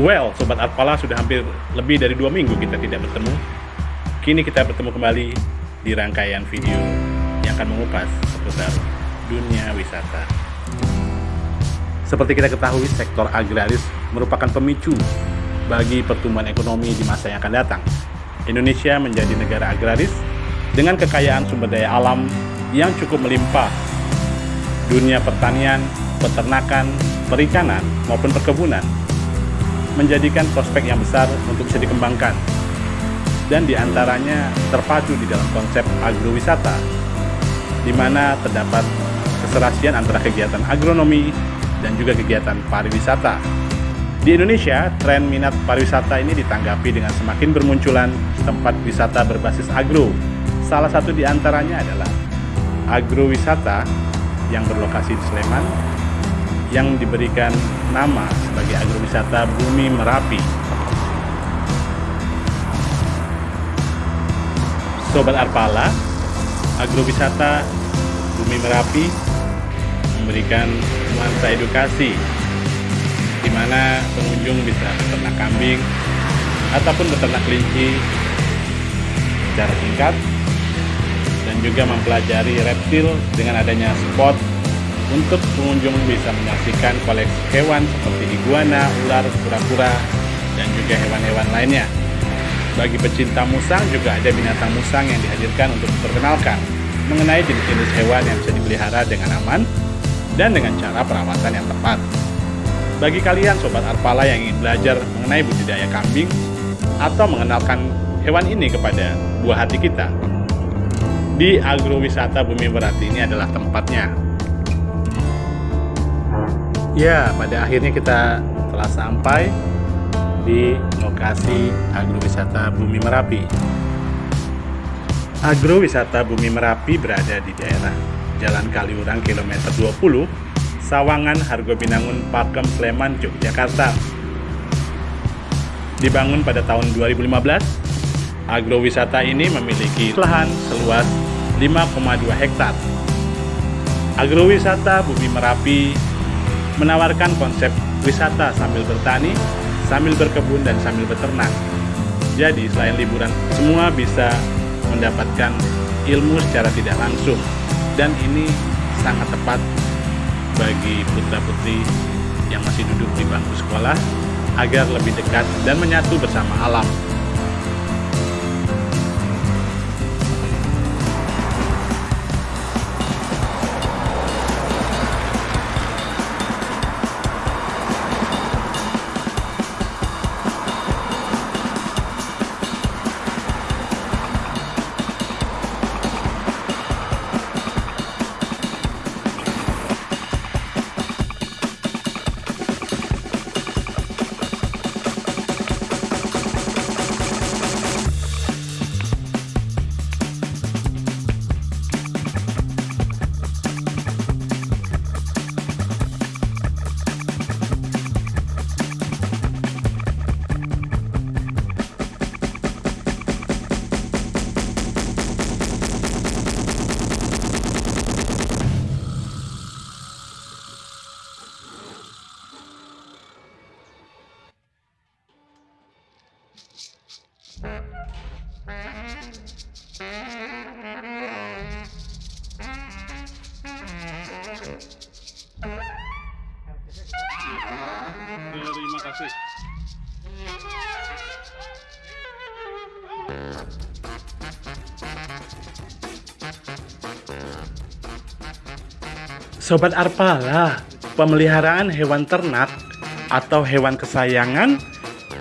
Well, Sobat Arpala sudah hampir lebih dari dua minggu kita tidak bertemu. Kini kita bertemu kembali di rangkaian video yang akan mengupas seputar dunia wisata. Seperti kita ketahui, sektor agraris merupakan pemicu bagi pertumbuhan ekonomi di masa yang akan datang. Indonesia menjadi negara agraris dengan kekayaan sumber daya alam yang cukup melimpah. Dunia pertanian, peternakan, perikanan, maupun perkebunan menjadikan prospek yang besar untuk bisa dikembangkan. Dan di antaranya terpadu di dalam konsep agrowisata, di mana terdapat keserasian antara kegiatan agronomi dan juga kegiatan pariwisata. Di Indonesia, tren minat pariwisata ini ditanggapi dengan semakin bermunculan tempat wisata berbasis agro. Salah satu di antaranya adalah agrowisata yang berlokasi di Sleman yang diberikan nama sebagai agrowisata Bumi Merapi. Sobat Arpala, agrowisata Bumi Merapi memberikan nuansa edukasi di mana pengunjung bisa beternak kambing ataupun beternak kelinci secara singkat dan juga mempelajari reptil dengan adanya spot untuk pengunjung bisa menyaksikan koleksi hewan seperti iguana, ular, kura-kura, dan juga hewan-hewan lainnya. Bagi pecinta musang juga ada binatang musang yang dihadirkan untuk diperkenalkan mengenai jenis-jenis hewan yang bisa dipelihara dengan aman dan dengan cara perawatan yang tepat. Bagi kalian sobat Arpala yang ingin belajar mengenai budidaya kambing atau mengenalkan hewan ini kepada buah hati kita, di agrowisata Bumi Berarti ini adalah tempatnya. Ya, pada akhirnya kita telah sampai di lokasi agrowisata Bumi Merapi. Agrowisata Bumi Merapi berada di daerah Jalan Kaliurang kilometer 20, Sawangan, Hargobinangun, Pakem, Sleman, Yogyakarta. Dibangun pada tahun 2015, agrowisata ini memiliki lahan seluas 5,2 hektar. Agrowisata Bumi Merapi menawarkan konsep wisata sambil bertani, sambil berkebun, dan sambil beternak. Jadi, selain liburan, semua bisa mendapatkan ilmu secara tidak langsung. Dan ini sangat tepat bagi putra-putri yang masih duduk di bangku sekolah agar lebih dekat dan menyatu bersama alam. Sobat Arpala, pemeliharaan hewan ternak atau hewan kesayangan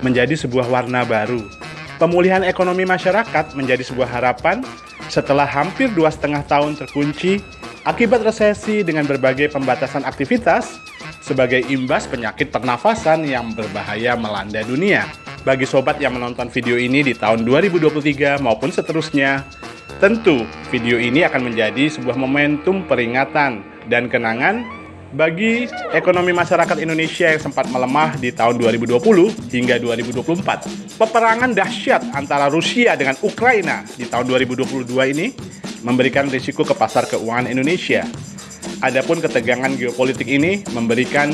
menjadi sebuah warna baru. Pemulihan ekonomi masyarakat menjadi sebuah harapan setelah hampir dua setengah tahun terkunci akibat resesi dengan berbagai pembatasan aktivitas sebagai imbas penyakit pernafasan yang berbahaya melanda dunia. bagi sobat yang menonton video ini di tahun 2023 maupun seterusnya. Tentu, video ini akan menjadi sebuah momentum peringatan dan kenangan bagi ekonomi masyarakat Indonesia yang sempat melemah di tahun 2020 hingga 2024. Peperangan dahsyat antara Rusia dengan Ukraina di tahun 2022 ini memberikan risiko ke pasar keuangan Indonesia. Adapun ketegangan geopolitik ini memberikan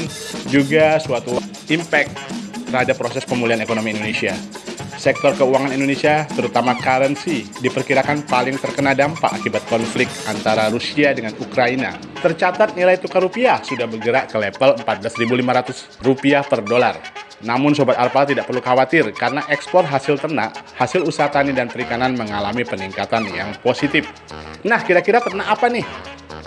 juga suatu impact terhadap proses pemulihan ekonomi Indonesia. Sektor keuangan Indonesia, terutama currency, diperkirakan paling terkena dampak akibat konflik antara Rusia dengan Ukraina. Tercatat nilai tukar rupiah sudah bergerak ke level 14.500 rupiah per dolar. Namun Sobat Arpal tidak perlu khawatir karena ekspor hasil ternak, hasil usaha tani dan perikanan mengalami peningkatan yang positif. Nah, kira-kira ternak apa nih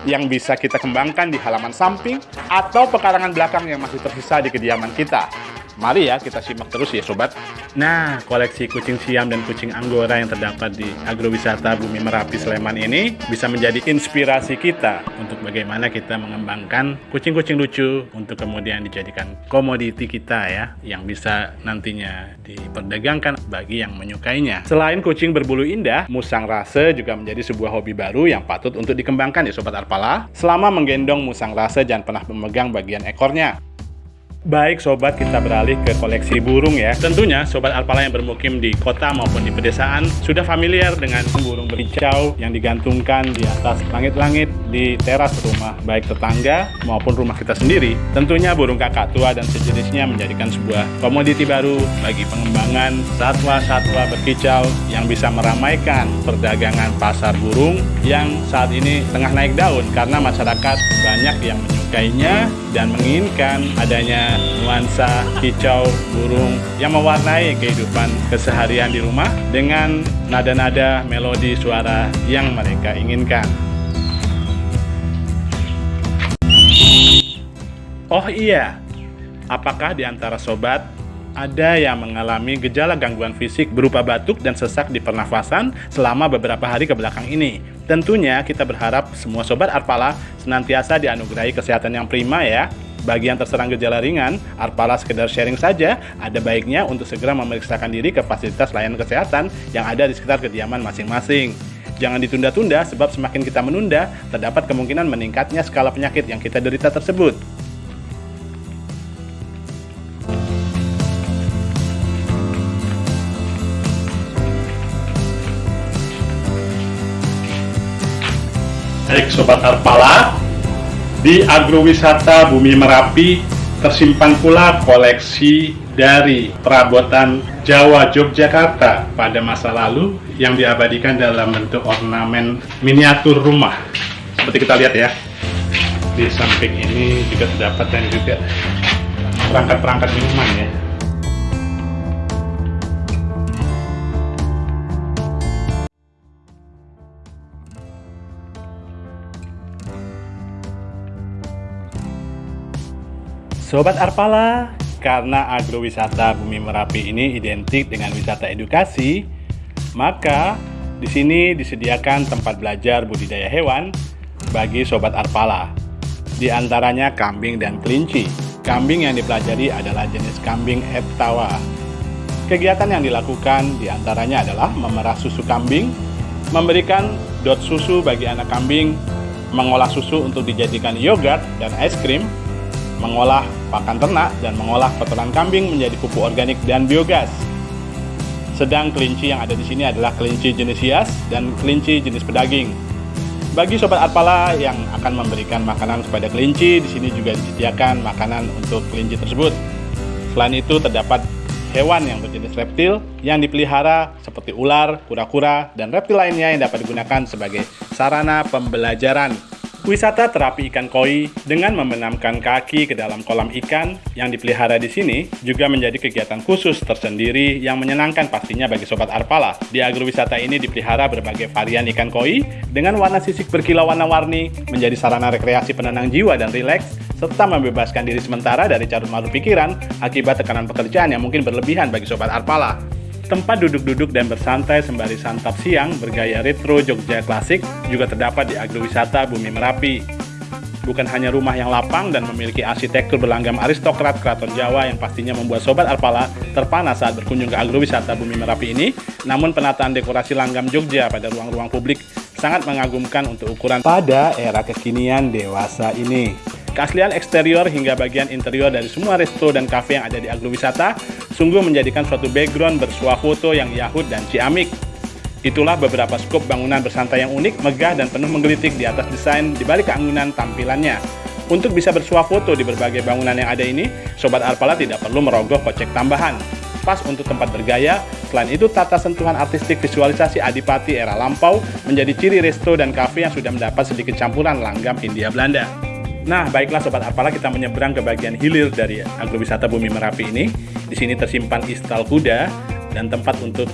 yang bisa kita kembangkan di halaman samping atau pekarangan belakang yang masih tersisa di kediaman kita? Mari ya kita simak terus ya sobat. Nah, koleksi kucing siam dan kucing anggora yang terdapat di agrowisata Bumi Merapi Sleman ini bisa menjadi inspirasi kita untuk bagaimana kita mengembangkan kucing-kucing lucu untuk kemudian dijadikan komoditi kita ya yang bisa nantinya diperdagangkan bagi yang menyukainya. Selain kucing berbulu indah, musang rase juga menjadi sebuah hobi baru yang patut untuk dikembangkan ya sobat Arpala. Selama menggendong musang rase jangan pernah memegang bagian ekornya Baik sobat, kita beralih ke koleksi burung ya. Tentunya sobat alpala yang bermukim di kota maupun di pedesaan sudah familiar dengan burung bericau yang digantungkan di atas langit-langit di teras rumah baik tetangga maupun rumah kita sendiri. Tentunya burung kakak tua dan sejenisnya menjadikan sebuah komoditi baru bagi pengembangan satwa-satwa berkicau yang bisa meramaikan perdagangan pasar burung yang saat ini tengah naik daun karena masyarakat banyak yang menyukainya dan menginginkan adanya nuansa kicau burung yang mewarnai kehidupan keseharian di rumah dengan nada-nada melodi suara yang mereka inginkan. Oh iya, apakah di antara sobat ada yang mengalami gejala gangguan fisik berupa batuk dan sesak di pernafasan selama beberapa hari ke belakang ini? Tentunya kita berharap semua sobat Arpala senantiasa dianugerahi kesehatan yang prima ya. Bagi yang terserang gejala ringan, Arpala sekedar sharing saja, ada baiknya untuk segera memeriksakan diri ke fasilitas layanan kesehatan yang ada di sekitar kediaman masing-masing. Jangan ditunda-tunda sebab semakin kita menunda, terdapat kemungkinan meningkatnya skala penyakit yang kita derita tersebut. Sobat Arpala, di agrowisata Bumi Merapi tersimpan pula koleksi dari perabotan Jawa Yogyakarta pada masa lalu yang diabadikan dalam bentuk ornamen miniatur rumah. Seperti kita lihat ya, di samping ini juga terdapat dan juga perangkat-perangkat minuman ya. Sobat Arpala, karena agrowisata Bumi Merapi ini identik dengan wisata edukasi, maka di sini disediakan tempat belajar budidaya hewan bagi Sobat Arpala. Di antaranya kambing dan kelinci. Kambing yang dipelajari adalah jenis kambing heptawa. Kegiatan yang dilakukan di antaranya adalah memerah susu kambing, memberikan dot susu bagi anak kambing, mengolah susu untuk dijadikan yogurt dan es krim, mengolah pakan ternak, dan mengolah kotoran kambing menjadi pupuk organik dan biogas. Sedang kelinci yang ada di sini adalah kelinci jenis hias dan kelinci jenis pedaging. Bagi sobat Arpala yang akan memberikan makanan kepada kelinci, di sini juga disediakan makanan untuk kelinci tersebut. Selain itu terdapat hewan yang berjenis reptil yang dipelihara seperti ular, kura-kura, dan reptil lainnya yang dapat digunakan sebagai sarana pembelajaran Wisata terapi ikan koi dengan membenamkan kaki ke dalam kolam ikan yang dipelihara di sini juga menjadi kegiatan khusus tersendiri yang menyenangkan pastinya bagi sobat Arpala. Di agrowisata ini dipelihara berbagai varian ikan koi dengan warna sisik berkilau warna-warni menjadi sarana rekreasi penenang jiwa dan rileks serta membebaskan diri sementara dari carut marut pikiran akibat tekanan pekerjaan yang mungkin berlebihan bagi sobat Arpala. Tempat duduk-duduk dan bersantai sembari santap siang bergaya retro Jogja klasik juga terdapat di agrowisata Bumi Merapi. bukan hanya rumah yang lapang dan memiliki arsitektur berlanggam aristokrat keraton Jawa yang pastinya membuat Sobat Arpala terpana saat berkunjung ke agrowisata Bumi Merapi ini, namun penataan dekorasi langgam Jogja pada ruang-ruang publik sangat mengagumkan untuk ukuran pada era kekinian dewasa ini. Keaslian eksterior hingga bagian interior dari semua resto dan kafe yang ada di agrowisata sungguh menjadikan suatu background bersuah foto yang yahut dan ciamik. Itulah beberapa skop bangunan bersantai yang unik, megah, dan penuh menggelitik di atas desain di balik keanggunan tampilannya. Untuk bisa bersuah foto di berbagai bangunan yang ada ini, Sobat Arpala tidak perlu merogoh kocek tambahan. Pas untuk tempat bergaya, selain itu tata sentuhan artistik visualisasi Adipati era lampau menjadi ciri resto dan kafe yang sudah mendapat sedikit campuran langgam Hindia Belanda. Nah, baiklah Sobat Arpala kita menyeberang ke bagian hilir dari agrowisata Bumi Merapi ini. Di sini tersimpan istal kuda dan tempat untuk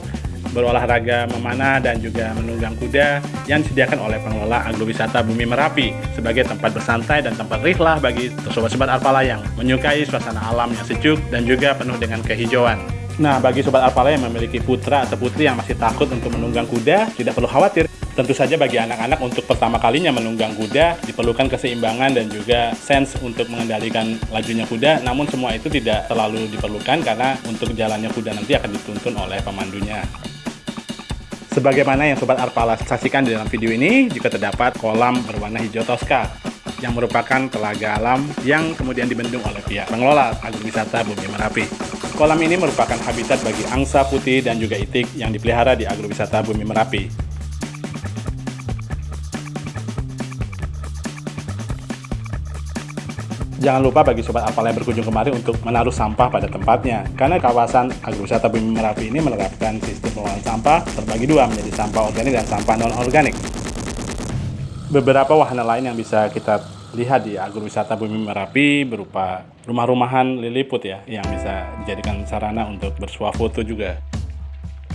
berolahraga memanah dan juga menunggang kuda yang disediakan oleh pengelola agrowisata Bumi Merapi sebagai tempat bersantai dan tempat rihlah bagi sobat-sobat Alpala yang menyukai suasana alam yang sejuk dan juga penuh dengan kehijauan. Nah, bagi sobat Alpala yang memiliki putra atau putri yang masih takut untuk menunggang kuda, tidak perlu khawatir. Tentu saja bagi anak-anak untuk pertama kalinya menunggang kuda diperlukan keseimbangan dan juga sense untuk mengendalikan lajunya kuda. Namun semua itu tidak terlalu diperlukan karena untuk jalannya kuda nanti akan dituntun oleh pemandunya. Sebagaimana yang Sobat Arpala saksikan di dalam video ini, juga terdapat kolam berwarna hijau toska yang merupakan telaga alam yang kemudian dibendung oleh pihak pengelola agrowisata Bumi Merapi. Kolam ini merupakan habitat bagi angsa putih dan juga itik yang dipelihara di agrowisata Bumi Merapi. Jangan lupa bagi sobat Alpala yang berkunjung kemari untuk menaruh sampah pada tempatnya, karena kawasan agrowisata Bumi Merapi ini menerapkan sistem pengelolaan sampah terbagi dua menjadi sampah organik dan sampah non-organik. Beberapa wahana lain yang bisa kita lihat di agrowisata Bumi Merapi berupa rumah-rumahan liliput ya, yang bisa dijadikan sarana untuk bersuah foto juga.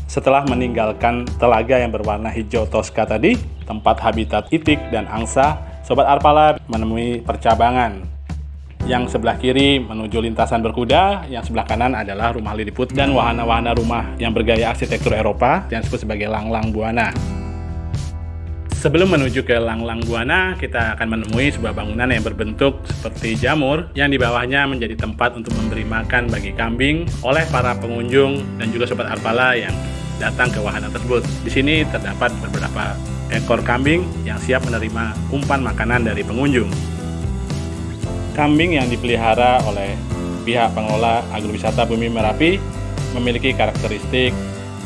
Setelah meninggalkan telaga yang berwarna hijau toska tadi, tempat habitat itik dan angsa, Sobat Arpala menemui percabangan yang sebelah kiri menuju lintasan berkuda, yang sebelah kanan adalah rumah Lilliput dan wahana-wahana rumah yang bergaya arsitektur Eropa yang disebut sebagai Langlang Buana. Sebelum menuju ke Langlang Buana, kita akan menemui sebuah bangunan yang berbentuk seperti jamur yang di bawahnya menjadi tempat untuk memberi makan bagi kambing oleh para pengunjung dan juga sobat arpala yang datang ke wahana tersebut. Di sini terdapat beberapa ekor kambing yang siap menerima umpan makanan dari pengunjung kambing yang dipelihara oleh pihak pengelola agrowisata Bumi Merapi memiliki karakteristik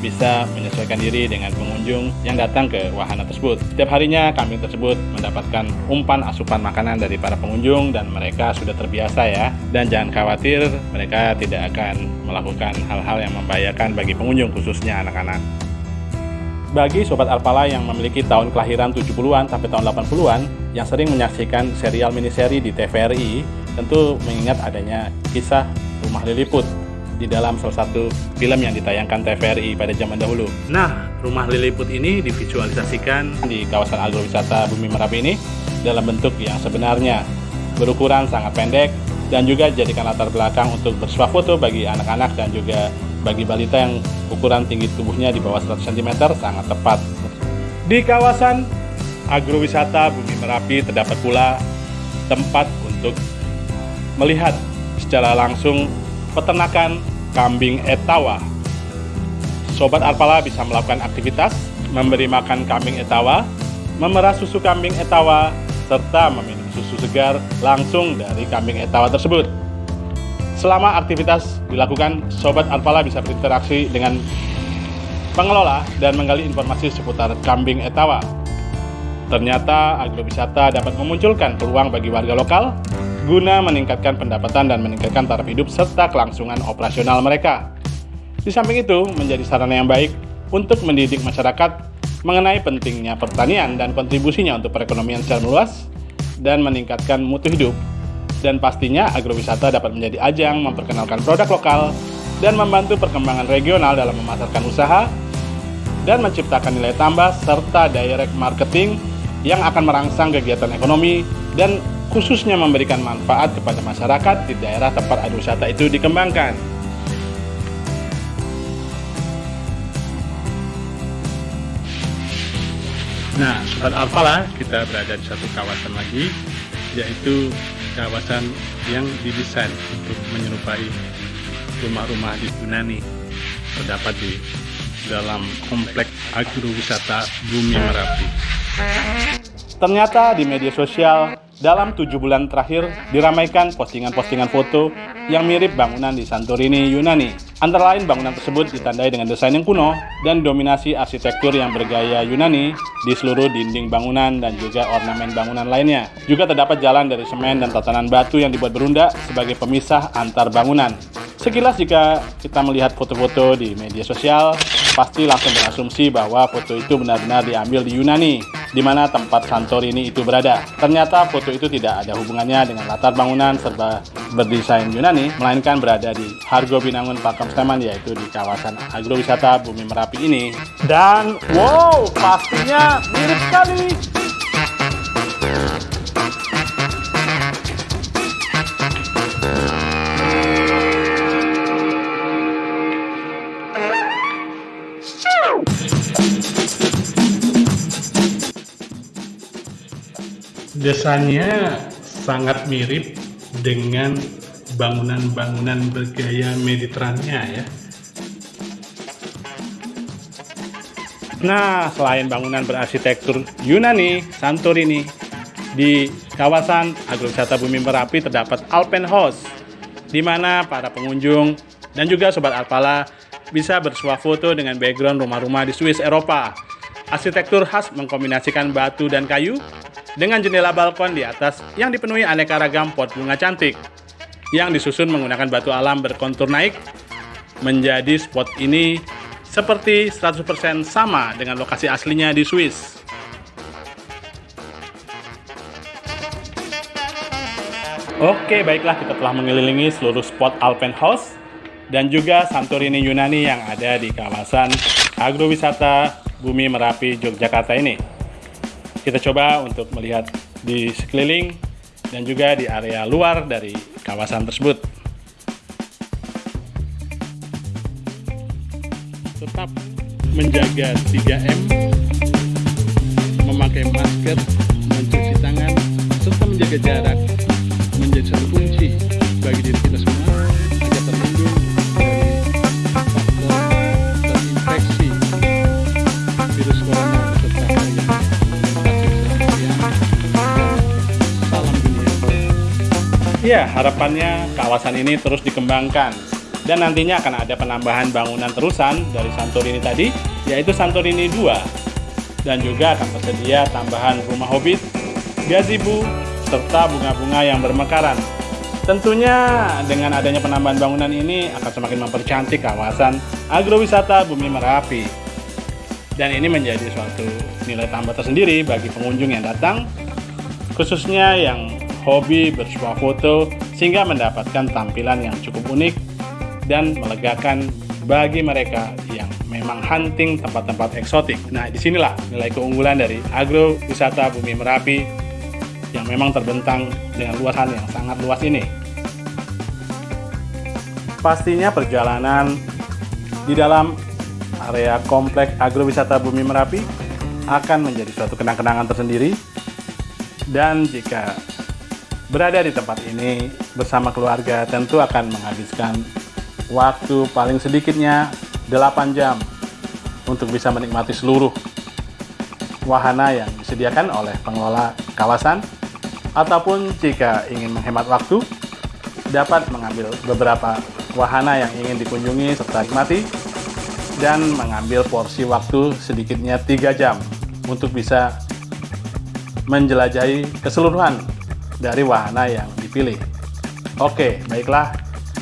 bisa menyesuaikan diri dengan pengunjung yang datang ke wahana tersebut. Setiap harinya kambing tersebut mendapatkan umpan asupan makanan dari para pengunjung dan mereka sudah terbiasa ya. Dan jangan khawatir, mereka tidak akan melakukan hal-hal yang membahayakan bagi pengunjung khususnya anak-anak. Bagi sobat Alpala yang memiliki tahun kelahiran 70-an sampai tahun 80-an yang sering menyaksikan serial miniseri di TVRI, tentu mengingat adanya kisah Rumah Liliput di dalam salah satu film yang ditayangkan TVRI pada zaman dahulu. Nah, Rumah Liliput ini divisualisasikan di kawasan agrowisata Bumi Merapi ini dalam bentuk yang sebenarnya berukuran sangat pendek dan juga jadikan latar belakang untuk bersuah foto bagi anak-anak dan juga bagi balita yang ukuran tinggi tubuhnya di bawah 100 cm sangat tepat. Di kawasan agrowisata Bumi Merapi terdapat pula tempat untuk melihat secara langsung peternakan kambing etawa. Sobat Arpala bisa melakukan aktivitas memberi makan kambing etawa, memerah susu kambing etawa, serta meminum susu segar langsung dari kambing etawa tersebut. Selama aktivitas dilakukan, Sobat Alpala bisa berinteraksi dengan pengelola dan menggali informasi seputar kambing etawa. Ternyata agrowisata dapat memunculkan peluang bagi warga lokal guna meningkatkan pendapatan dan meningkatkan taraf hidup serta kelangsungan operasional mereka. Di samping itu, menjadi sarana yang baik untuk mendidik masyarakat mengenai pentingnya pertanian dan kontribusinya untuk perekonomian secara luas dan meningkatkan mutu hidup dan pastinya agrowisata dapat menjadi ajang memperkenalkan produk lokal dan membantu perkembangan regional dalam memasarkan usaha dan menciptakan nilai tambah serta direct marketing yang akan merangsang kegiatan ekonomi dan khususnya memberikan manfaat kepada masyarakat di daerah tempat agrowisata itu dikembangkan. Nah, saat apalah kita berada di satu kawasan lagi yaitu kawasan yang didesain untuk menyerupai rumah-rumah di Yunani terdapat di dalam kompleks agrowisata Bumi Merapi. Ternyata di media sosial dalam tujuh bulan terakhir diramaikan postingan-postingan foto yang mirip bangunan di Santorini, Yunani. Antara lain bangunan tersebut ditandai dengan desain yang kuno dan dominasi arsitektur yang bergaya Yunani di seluruh dinding bangunan dan juga ornamen bangunan lainnya. Juga terdapat jalan dari semen dan tatanan batu yang dibuat berunda sebagai pemisah antar bangunan. Sekilas jika kita melihat foto-foto di media sosial, pasti langsung berasumsi bahwa foto itu benar-benar diambil di Yunani, di mana tempat Santorini itu berada. Ternyata foto itu tidak ada hubungannya dengan latar bangunan serta berdesain Yunani, melainkan berada di Hargo Binangun Pakem Sleman, yaitu di kawasan agrowisata Bumi Merapi ini. Dan wow, pastinya mirip sekali. Desainnya sangat mirip dengan bangunan-bangunan bergaya Mediterania ya. Nah, selain bangunan berarsitektur Yunani, Santorini, di kawasan agrowisata Bumi Merapi terdapat Alpen House, di mana para pengunjung dan juga sobat Alpala bisa bersuah foto dengan background rumah-rumah di Swiss Eropa. Arsitektur khas mengkombinasikan batu dan kayu dengan jendela balkon di atas yang dipenuhi aneka ragam pot bunga cantik yang disusun menggunakan batu alam berkontur naik menjadi spot ini seperti 100% sama dengan lokasi aslinya di Swiss. Oke, baiklah kita telah mengelilingi seluruh spot Alpen House dan juga Santorini Yunani yang ada di kawasan agrowisata Bumi Merapi Yogyakarta ini. Kita coba untuk melihat di sekeliling dan juga di area luar dari kawasan tersebut. Tetap menjaga 3M, memakai masker, mencuci tangan, serta menjaga jarak menjadi satu kunci bagi diri kita semua Ya, harapannya kawasan ini terus dikembangkan dan nantinya akan ada penambahan bangunan terusan dari Santorini tadi, yaitu Santorini 2 dan juga akan tersedia tambahan rumah hobbit, gazebo, serta bunga-bunga yang bermekaran. Tentunya dengan adanya penambahan bangunan ini akan semakin mempercantik kawasan agrowisata Bumi Merapi. Dan ini menjadi suatu nilai tambah tersendiri bagi pengunjung yang datang, khususnya yang hobi bersuah foto sehingga mendapatkan tampilan yang cukup unik dan melegakan bagi mereka yang memang hunting tempat-tempat eksotik. Nah, di sinilah nilai keunggulan dari agrowisata Bumi Merapi yang memang terbentang dengan luasan yang sangat luas ini. Pastinya perjalanan di dalam area kompleks agrowisata Bumi Merapi akan menjadi suatu kenang-kenangan tersendiri dan jika berada di tempat ini bersama keluarga tentu akan menghabiskan waktu paling sedikitnya 8 jam untuk bisa menikmati seluruh wahana yang disediakan oleh pengelola kawasan. Ataupun jika ingin menghemat waktu, dapat mengambil beberapa wahana yang ingin dikunjungi serta nikmati dan mengambil porsi waktu sedikitnya 3 jam untuk bisa menjelajahi keseluruhan dari wahana yang dipilih. Oke, baiklah.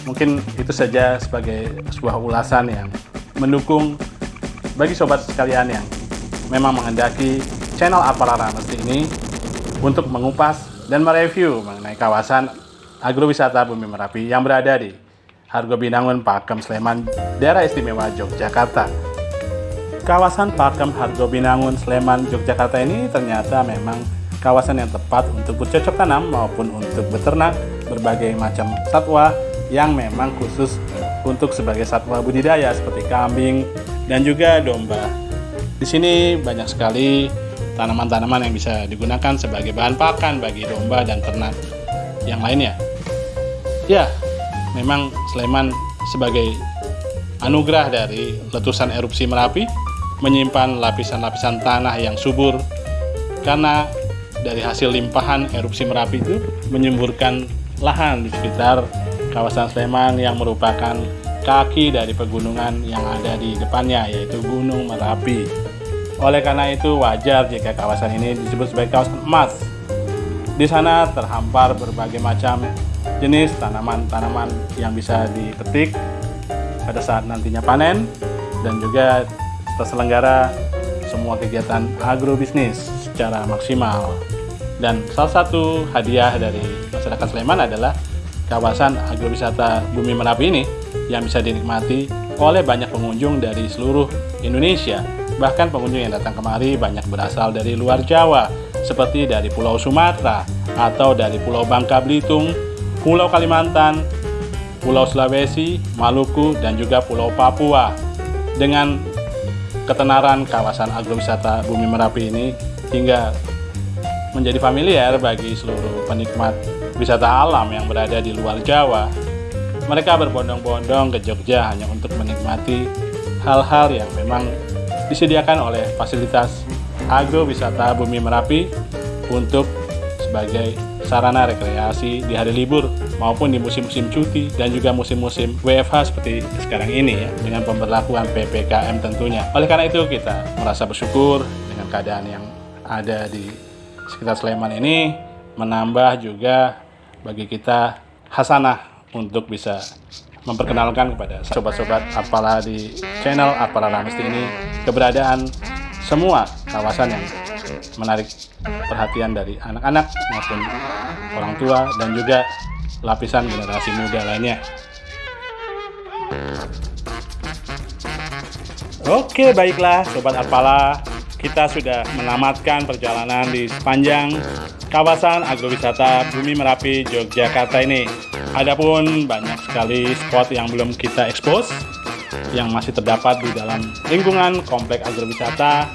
Mungkin itu saja sebagai sebuah ulasan yang mendukung bagi sobat sekalian yang memang menghendaki channel Aparara Mesti ini untuk mengupas dan mereview mengenai kawasan agrowisata Bumi Merapi yang berada di Hargo Binangun, Pakem, Sleman, daerah istimewa Yogyakarta. Kawasan Pakem, Hargo Binangun, Sleman, Yogyakarta ini ternyata memang kawasan yang tepat untuk bercocok tanam maupun untuk beternak berbagai macam satwa yang memang khusus untuk sebagai satwa budidaya seperti kambing dan juga domba. Di sini banyak sekali tanaman-tanaman yang bisa digunakan sebagai bahan pakan bagi domba dan ternak yang lainnya. Ya, memang Sleman sebagai anugerah dari letusan erupsi Merapi menyimpan lapisan-lapisan tanah yang subur karena dari hasil limpahan erupsi Merapi itu menyemburkan lahan di sekitar kawasan Sleman yang merupakan kaki dari pegunungan yang ada di depannya yaitu Gunung Merapi. Oleh karena itu wajar jika kawasan ini disebut sebagai kawasan emas. Di sana terhampar berbagai macam jenis tanaman-tanaman yang bisa dipetik pada saat nantinya panen dan juga terselenggara semua kegiatan agrobisnis secara maksimal. Dan salah satu hadiah dari masyarakat Sleman adalah kawasan agrowisata Bumi Merapi ini yang bisa dinikmati oleh banyak pengunjung dari seluruh Indonesia. Bahkan pengunjung yang datang kemari banyak berasal dari luar Jawa, seperti dari Pulau Sumatera atau dari Pulau Bangka Belitung, Pulau Kalimantan, Pulau Sulawesi, Maluku, dan juga Pulau Papua. Dengan ketenaran kawasan agrowisata Bumi Merapi ini hingga menjadi familiar bagi seluruh penikmat wisata alam yang berada di luar Jawa. Mereka berbondong-bondong ke Jogja hanya untuk menikmati hal-hal yang memang disediakan oleh fasilitas agrowisata Bumi Merapi untuk sebagai sarana rekreasi di hari libur maupun di musim-musim cuti dan juga musim-musim WFH seperti sekarang ini ya dengan pemberlakuan PPKM tentunya. Oleh karena itu kita merasa bersyukur dengan keadaan yang ada di sekitar Sleman ini menambah juga bagi kita hasanah untuk bisa memperkenalkan kepada sobat-sobat Apala di channel Apala Ramesti ini keberadaan semua kawasan yang menarik perhatian dari anak-anak maupun orang tua dan juga lapisan generasi muda lainnya. Oke, baiklah Sobat Apala, kita sudah menamatkan perjalanan di sepanjang kawasan agrowisata Bumi Merapi, Yogyakarta ini. Adapun banyak sekali spot yang belum kita expose, yang masih terdapat di dalam lingkungan komplek agrowisata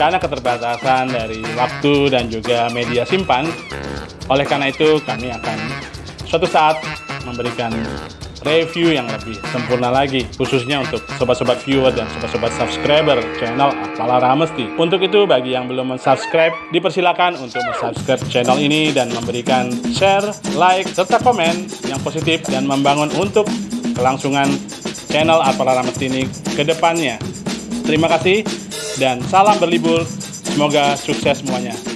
karena keterbatasan dari waktu dan juga media simpan. Oleh karena itu, kami akan suatu saat memberikan review yang lebih sempurna lagi khususnya untuk sobat-sobat viewer dan sobat-sobat subscriber channel Apala Ramesti. Untuk itu bagi yang belum subscribe dipersilakan untuk subscribe channel ini dan memberikan share, like, serta komen yang positif dan membangun untuk kelangsungan channel Apala Ramesti ini ke depannya. Terima kasih dan salam berlibur. Semoga sukses semuanya.